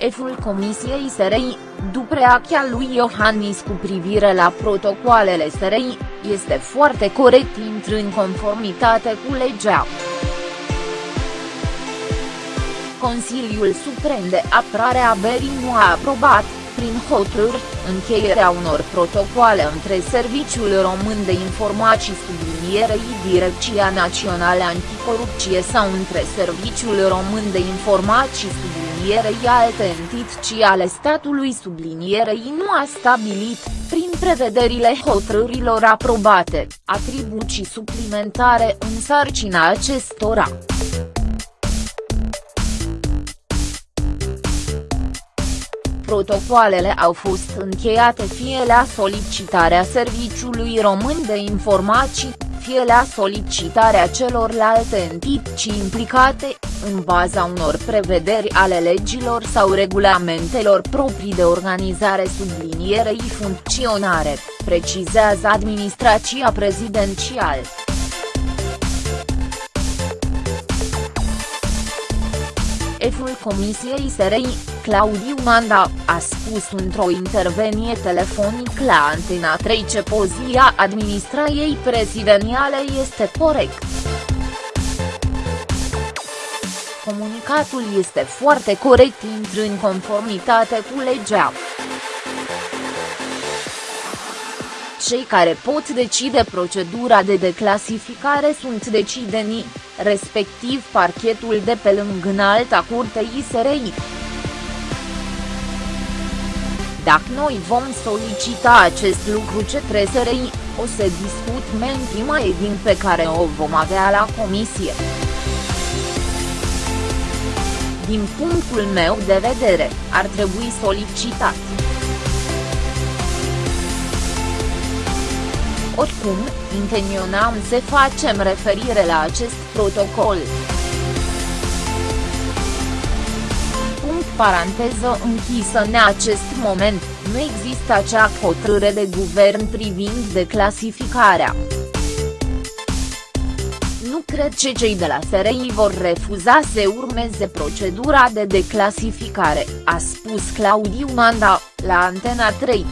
Șeful Comisiei SRI, după reacția lui Iohannis cu privire la protocoalele SRI, este foarte corect intră în conformitate cu legea. Consiliul Suprem de Apărare a Berii nu a aprobat, prin hotărâri, încheierea unor protocoale între Serviciul Român de Informații sublinierei Direcția Națională Anticorupție sau între Serviciul Român de Informații sublinierei alte entități ale statului sublinierei nu a stabilit, prin prevederile hotărârilor aprobate, atribuții suplimentare în sarcina acestora. Protocoalele au fost încheiate fie la solicitarea Serviciului Român de Informații, fie la solicitarea celorlalte entități implicate, în baza unor prevederi ale legilor sau regulamentelor proprii de organizare sublinierei funcționare, precizează administrația prezidențială. Șeful Comisiei SRI, Claudiu Manda, a spus într-o intervenie telefonic la Antena 3 ce pozia administrației prezidențiale este corect. Comunicatul este foarte corect intră în conformitate cu legea. Cei care pot decide procedura de declasificare sunt decidenii, respectiv parchetul de pe lângă înalta curte ISRI. Dacă noi vom solicita acest lucru ce SRI, o să discut mentima din pe care o vom avea la comisie. Din punctul meu de vedere, ar trebui solicitat. Oricum, intenționam să facem referire la acest protocol. Punct paranteză închisă în acest moment, nu există acea hotărâre de guvern privind declasificarea. Nu cred că cei de la SRI vor refuza să urmeze procedura de declasificare, a spus Claudiu Manda, la Antena 3.